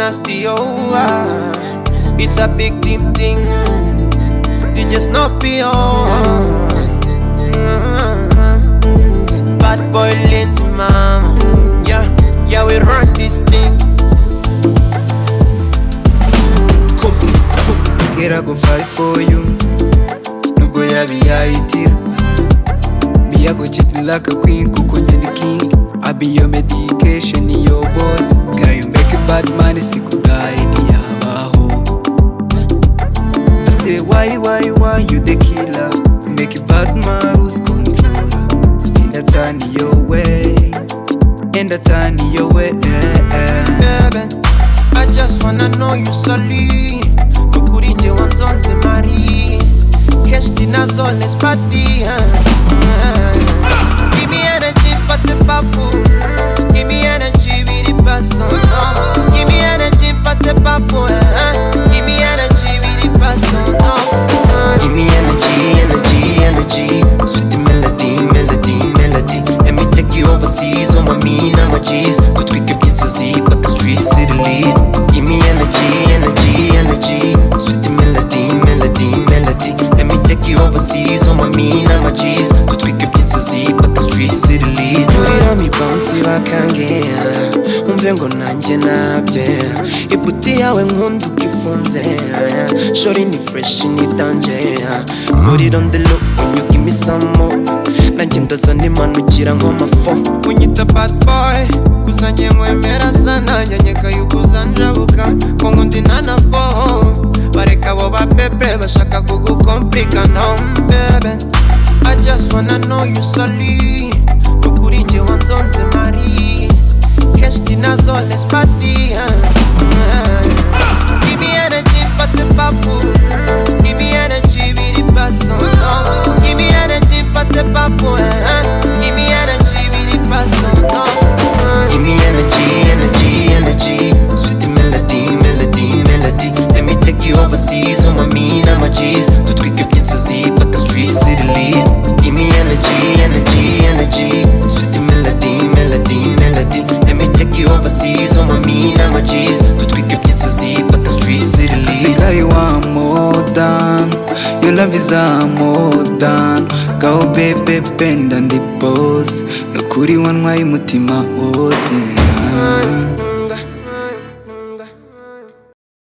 as the oh, ah. It's a big team thing. They just not be on. Bad boy lint mama. Yeah, yeah we run this thing. Get I go fight for you. No go ya be I tear Me I go cheat like a queen Kuko the king. I be your medication, your body. Bad man sikudari ntiyabaho I say why, why, why you the killer? Make a bad man lose control. And I turn your way. And I turn your way eh, eh. Baby, I just wanna know you solid Kukuri nje wanzonze mari Cash dinazo let's party uh. Give me energy but the powerful energy, energy, energy. Sweet melody, melody, melody. Let me take you overseas on my mean, I'm a G's wumve ngo nanjye nabye. Iputi yawe nkunda uko ifunze shori ni fureshi ni danje buriro ndelo unyuga imisamo nanjye ndazana imanukira nk'amafo unyita bad boy gusa njye mwemera sana. Nyanyega yuguza njabuka ko nkundi nanafo bareka abo ba pepe bashaka kugukomplikana no, bebe I just wanna know you solid. Give me energy Give me energy the Give me energy uh. Give me energy the Give me energy, energy, energy. Sweet melody, melody, melody. Let me take you overseas on my mean, I'm a love is a more than Go baby bend the boss Nukuri wanwaye umutima wose.